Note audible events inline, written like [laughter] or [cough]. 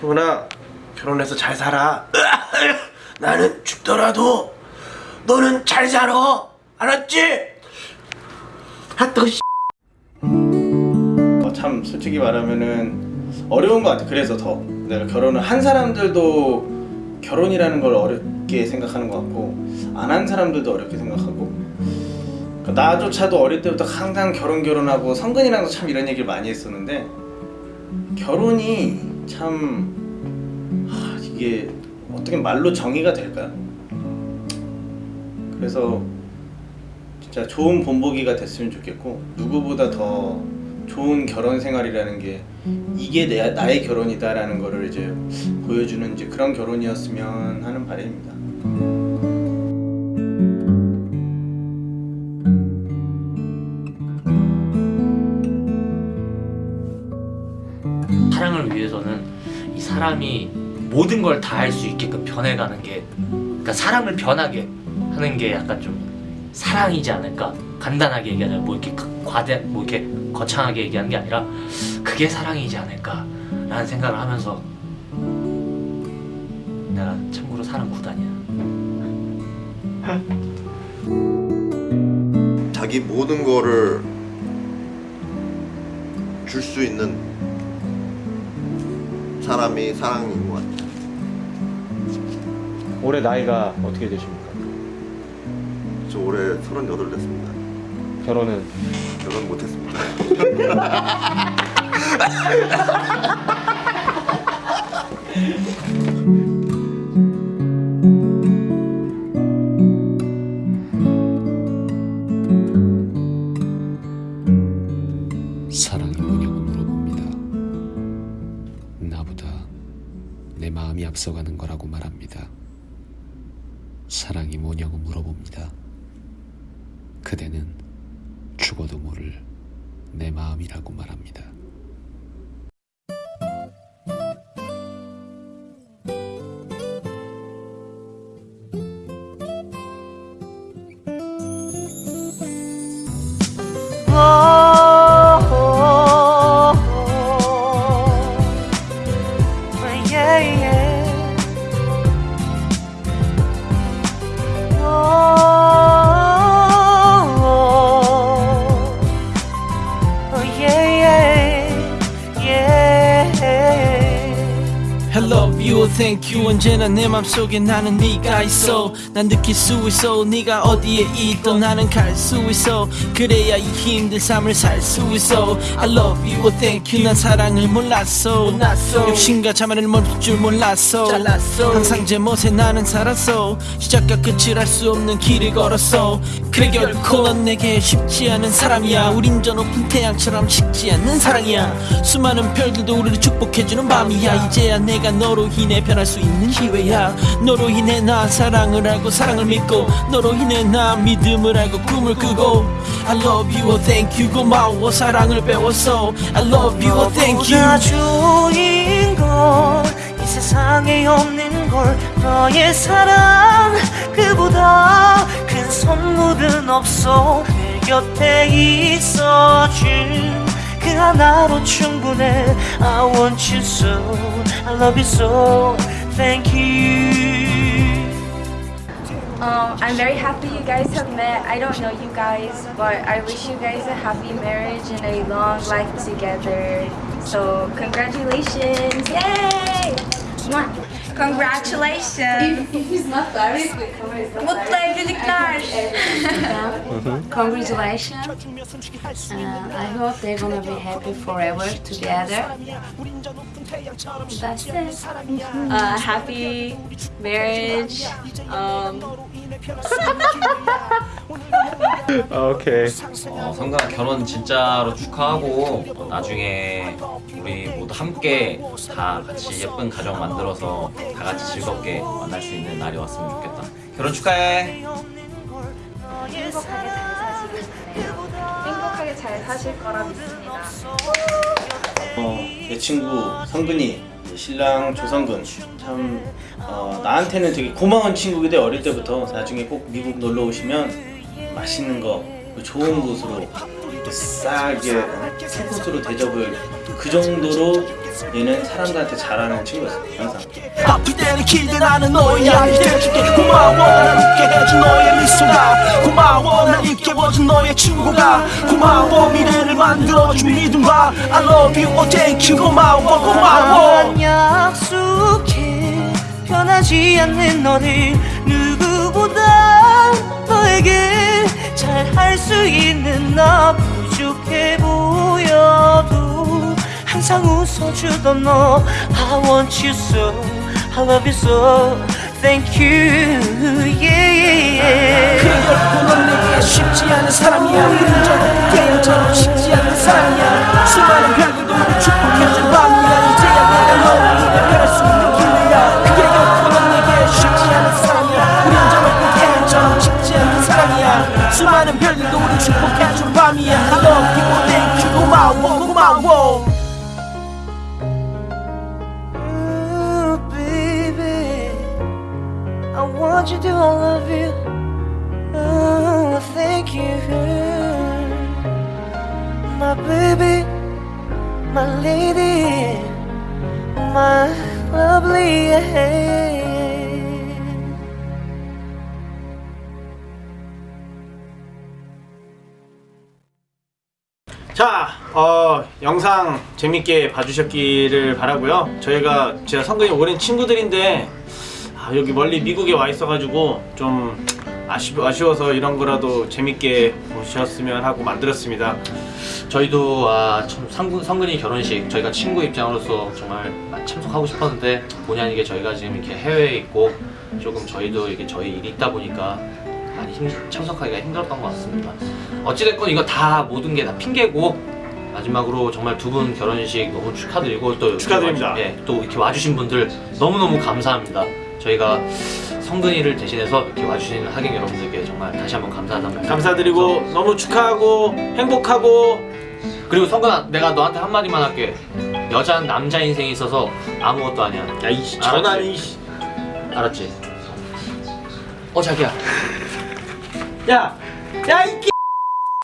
도훈아 결혼해서 잘 살아. 나는 죽더라도 너는 잘 살아. 알았지? 하트 씨. 어, 참 솔직히 말하면은 어려운 것 같아. 그래서 더. 내가 결혼을 한 사람들도 결혼이라는 걸 어렵게 생각하는 것 같고 안 한 사람들도 어렵게 생각하고. 그러니까 나조차도 어릴 때부터 항상 결혼 결혼하고 성근이랑도 참 이런 얘기를 많이 했었는데 결혼이 참 하, 이게 어떻게 말로 정의가 될까요? 그래서 진짜 좋은 본보기가 됐으면 좋겠고 누구보다 더 좋은 결혼 생활이라는 게 이게 내, 나의 결혼이다라는 거를 이제 보여주는 이제 그런 결혼이었으면 하는 바람입니다. 사랑을 위해서는 이 사람이 모든 걸 다 할 수 있게끔 변해가는 게 그러니까 사랑을 변하게 하는 게 약간 좀 사랑이지 않을까? 간단하게 얘기하자면 뭐 이렇게 그 과대 뭐 이렇게 거창하게 얘기하는 게 아니라 그게 사랑이지 않을까 라는 생각을 하면서 내가 참고로 사랑 구단이야. 자기 모든 거를 줄 수 있는 사람이 사랑인 것 같아요. 올해 나이가 어떻게 되십니까? 저 올해 38 됐습니다. 결혼은 결혼 못했습니다. [laughs] 앞서가는 거라고 말합니다. 사랑이 뭐냐고 물어봅니다. 그대는 죽어도 모를 내 마음이라고 말합니다. You, thank you. 언제나 내 맘속에 나는 네가 있어. 난 느낄 수 있어. 네가 어디에 있던 나는 갈 수 있어. 그래야 이 힘든 삶을 살 수 있어. I love you, thank you. 난 사랑을 몰랐어. 욕심과 자만을 멈출 줄 몰랐어. 항상 제 멋에 나는 살았어. 시작과 끝을 알 수 없는 길을 걸었어. 그래 결코 넌 내게 쉽지 않은 사람이야. 우린 저 높은 태양처럼 식지 않는 사랑이야. 수많은 별들도 우리를 축복해주는 밤이야. 이제야 내가 너로 인해 변할 수 있는 기회야. 너로 인해 나 사랑을 알고 사랑을 믿고 너로 인해 나 믿음을 알고 꿈을 꾸고. I love you, oh, thank you 고마워 사랑을 배웠어. I love you, oh, thank you. 주인 걸이 세상에 없는 걸. 너의 사랑 그보다 큰 선물은 없어. 내 곁에 있어준 그 하나로 충분해 I want you so I love you so thank you Um, I'm very happy you guys have met. I don't know you guys, but I wish you guys a happy marriage and a long life together. So, congratulations! Yay! Mwah. Congratulations! Mutlu evlilikler! Congratulations. Uh, I hope they're gonna be happy forever together. That's it. Uh, happy marriage. Um, [laughs] 오케이 어, 성가 결혼 진짜로 축하하고 어, 나중에 우리 모두 함께 다 같이 예쁜 가정 만들어서 다 같이 즐겁게 만날 수 있는 날이 왔으면 좋겠다. 결혼 축하해. 행복하게 잘 사실, 행복하게 잘 사실 거라 믿습니다. 어, 내 친구 성근이 신랑 조성근 참 어, 나한테는 되게 고마운 친구인데 어릴 때부터 나중에 꼭 미국 놀러 오시면 맛있는 거 좋은 곳으로 이제 새 곳으로 대접을 그 정도로 얘는 사람들한테 잘하는 친구였어 항상. 아플 때는 기대나는 너의 약이 돼줄게. 고마워 날 웃게 해준 너의 미소가. 고마워 날 잊게 해준 너의 친구가. 고마워 미래를 만들어준 믿음과 I love you, oh thank you. 고마워 고마워. 난 약속해. 변하지 않는 너를 나 부족해 보여도 항상 웃어주던 너. I want you so I love you so Thank you yeah. 그리고 넌 내게 쉽지 않은 사람이야. 흔적없는 게임처럼 쉽지 않은 사람이야 Want you to, I love you. Oh, thank you, my baby, my lady, my lovely. 자, 어, 영상 재밌게 봐주셨기를 바라고요. 저희가 제가 성근이 오랜 친구들인데 아, 여기 멀리 미국에 와 있어가지고 좀 아쉬, 아쉬워서 이런 거라도 재밌게 보셨으면 하고 만들었습니다. 저희도 아, 참 성근, 성근이 결혼식 저희가 친구 입장으로서 정말 참석하고 싶었는데 본의 아니게 저희가 지금 이렇게 해외에 있고 조금 저희도 이게 저희 일이 있다 보니까 많이 힘, 참석하기가 힘들었던 것 같습니다. 어찌됐건 이거 다 모든 게 다 핑계고 마지막으로 정말 두 분 결혼식 너무 축하드리고 또 이렇게 축하드립니다. 예, 또 이렇게 와주신 분들 너무너무 감사합니다. 저희가 성근이를 대신해서 이렇게 와주신 하객 여러분들께 정말 다시 한번 감사하다는 말씀 감사드리고 너무 축하하고 행복하고 그리고 성근아 내가 너한테 한마디만 할게. 여자는 남자 인생에 있어서 아무것도 아니야. 야이 전화 이 알았지? 어 자기야. 야, 야, 이